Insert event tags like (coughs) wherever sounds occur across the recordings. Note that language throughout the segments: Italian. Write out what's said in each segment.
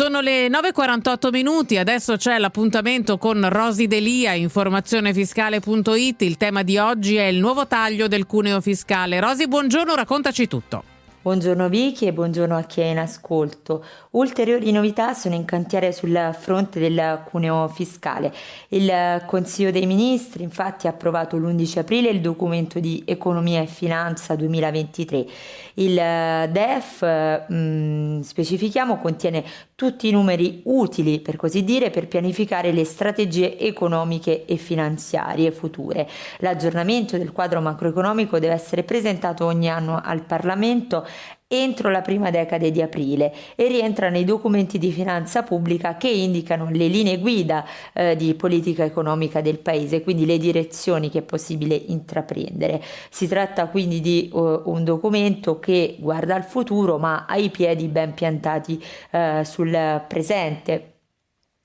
Sono le 9.48 minuti, adesso c'è l'appuntamento con Rosi Delia, informazionefiscale.it. Il tema di oggi è il nuovo taglio del cuneo fiscale. Rosi, buongiorno, raccontaci tutto. Buongiorno Vicky e buongiorno a chi è in ascolto. Ulteriori novità sono in cantiere sul fronte del cuneo fiscale. Il Consiglio dei Ministri infatti ha approvato l'11 aprile il documento di economia e finanza 2023. Il DEF, mm, specifichiamo, contiene tutti i numeri utili, per così dire, per pianificare le strategie economiche e finanziarie future. L'aggiornamento del quadro macroeconomico deve essere presentato ogni anno al Parlamento entro la prima decade di aprile e rientra nei documenti di finanza pubblica che indicano le linee guida eh, di politica economica del paese, quindi le direzioni che è possibile intraprendere. Si tratta quindi di uh, un documento che guarda al futuro ma ha i piedi ben piantati uh, sul presente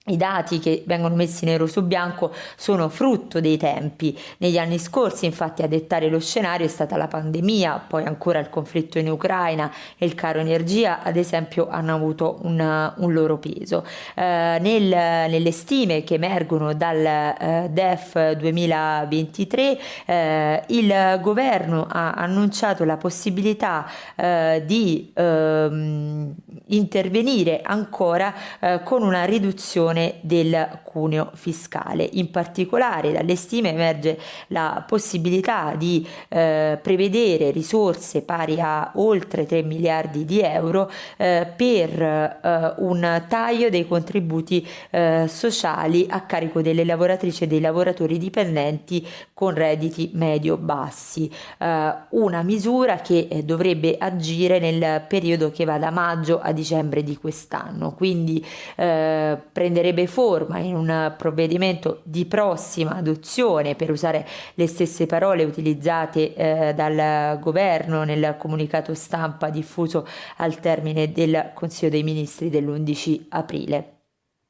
i dati che vengono messi nero su bianco sono frutto dei tempi. Negli anni scorsi, infatti, a dettare lo scenario è stata la pandemia, poi ancora il conflitto in Ucraina e il caro energia, ad esempio, hanno avuto un, un loro peso. Eh, nel, nelle stime che emergono dal eh, DEF 2023, eh, il governo ha annunciato la possibilità eh, di ehm, intervenire ancora eh, con una riduzione riduzione del cuneo fiscale. In particolare dalle stime emerge la possibilità di eh, prevedere risorse pari a oltre 3 miliardi di euro eh, per eh, un taglio dei contributi eh, sociali a carico delle lavoratrici e dei lavoratori dipendenti con redditi medio-bassi. Eh, una misura che eh, dovrebbe agire nel periodo che va da maggio a dicembre di quest'anno. Quindi prendere prenderebbe forma in un provvedimento di prossima adozione, per usare le stesse parole utilizzate eh, dal governo nel comunicato stampa diffuso al termine del Consiglio dei Ministri dell'11 aprile.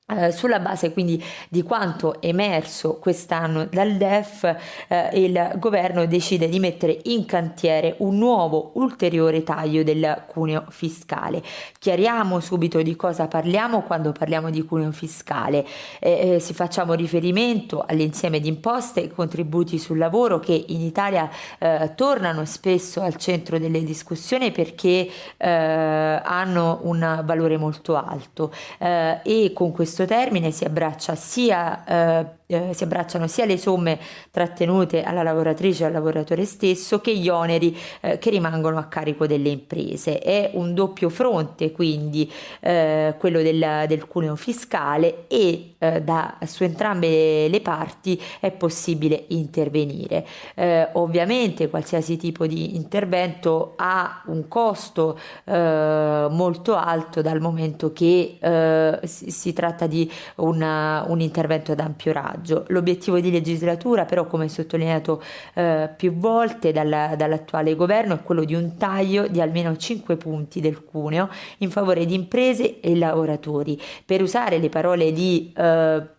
Eh, sulla base quindi di quanto emerso quest'anno dal DEF, eh, il governo decide di mettere in cantiere un nuovo ulteriore taglio del cuneo fiscale. Chiariamo subito di cosa parliamo quando parliamo di cuneo fiscale. Eh, eh si facciamo riferimento all'insieme di imposte e contributi sul lavoro che in Italia eh, tornano spesso al centro delle discussioni perché hanno un valore molto alto e con questo questo termine si abbraccia sia eh, eh, si abbracciano sia le somme trattenute alla lavoratrice e al lavoratore stesso che gli oneri eh, che rimangono a carico delle imprese. È un doppio fronte quindi eh, quello del, del, cuneo fiscale e eh, da, su entrambe le parti è possibile intervenire. Eh, ovviamente qualsiasi tipo di intervento ha un costo molto alto dal momento che si, si, tratta di una, un intervento ad ampio raggio. L'obiettivo di legislatura però, come sottolineato eh, più volte dalla, dall'attuale governo, è quello di un taglio di almeno 5 punti del cuneo in favore di imprese e lavoratori. Per usare le parole di... Eh,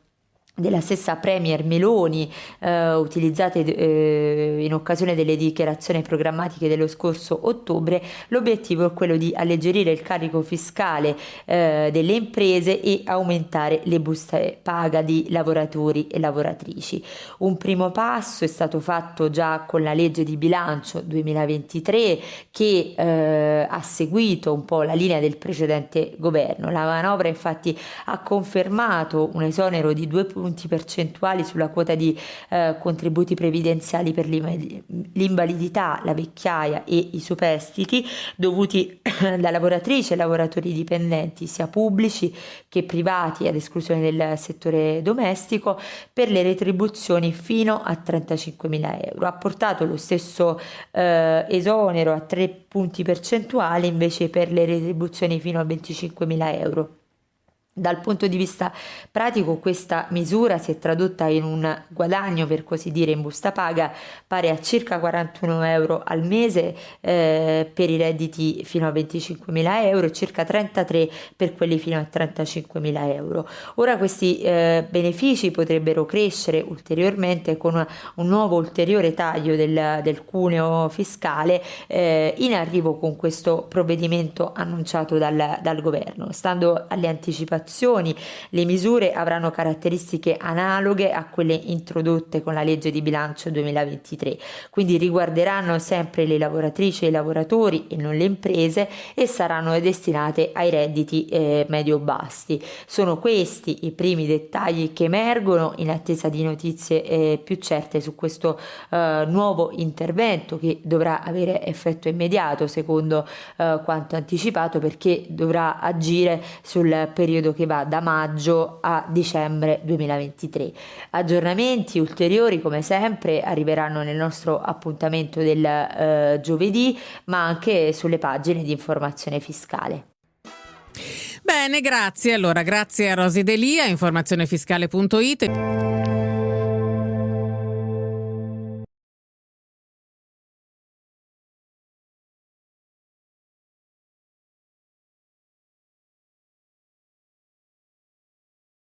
della stessa Premier Meloni eh, utilizzate eh, in occasione delle dichiarazioni programmatiche dello scorso ottobre, l'obiettivo è quello di alleggerire il carico fiscale eh, delle imprese e aumentare le buste paga di lavoratori e lavoratrici. Un primo passo è stato fatto già con la legge di bilancio 2023 che eh, ha seguito un po' la linea del precedente governo. La manovra infatti ha confermato un esonero di due punti punti percentuali sulla quota di eh, contributi previdenziali per l'invalidità, la vecchiaia e i superstiti dovuti (coughs) da lavoratrici e lavoratori dipendenti sia pubblici che privati ad esclusione del settore domestico per le retribuzioni fino a 35.000 euro. Ha portato lo stesso eh, esonero a 3 punti percentuali invece per le retribuzioni fino a 25.000 euro Dal punto di vista pratico questa misura si è tradotta in un guadagno per così dire in busta paga pari a circa 41 euro al mese eh, per i redditi fino a 25 mila euro e circa 33 per quelli fino a 35 mila euro. Ora questi eh, benefici potrebbero crescere ulteriormente con un nuovo ulteriore taglio del, del cuneo fiscale eh, in arrivo con questo provvedimento annunciato dal, dal governo. Stando alle anticipazioni agevolazioni. Le misure avranno caratteristiche analoghe a quelle introdotte con la legge di bilancio 2023, quindi riguarderanno sempre le lavoratrici e i lavoratori e non le imprese e saranno destinate ai redditi eh, medio-bassi. Sono questi i primi dettagli che emergono in attesa di notizie eh, più certe su questo eh, nuovo intervento che dovrà avere effetto immediato secondo eh, quanto anticipato perché dovrà agire sul periodo che va da maggio a dicembre 2023. Aggiornamenti ulteriori come sempre arriveranno nel nostro appuntamento del eh, giovedì ma anche sulle pagine di informazione fiscale. Bene, grazie. Allora, grazie a Rosi Delia, informazionefiscale.it.